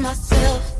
myself.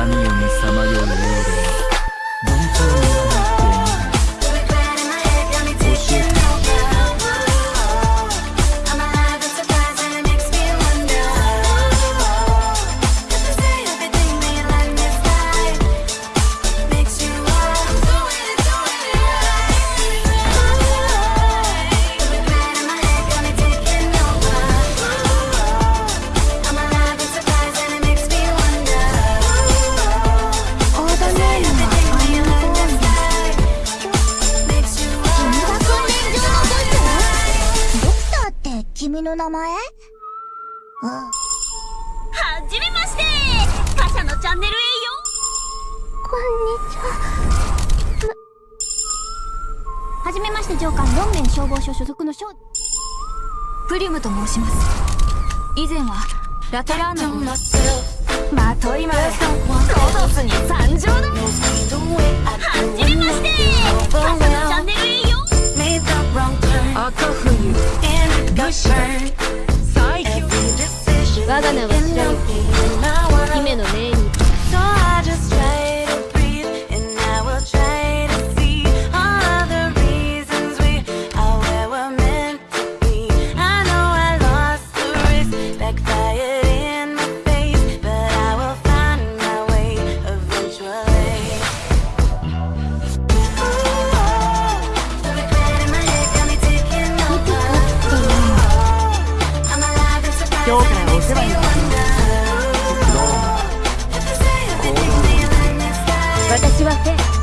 闇夜にさまよう名前？はじめまして。他社のチャンネルへよ。こんにちは。はじめまして上官ロンメン消防署所属の少プリムと申します。以前はラテラーナのまといまでロドスに参上だ。はじめまして。他社のチャン私は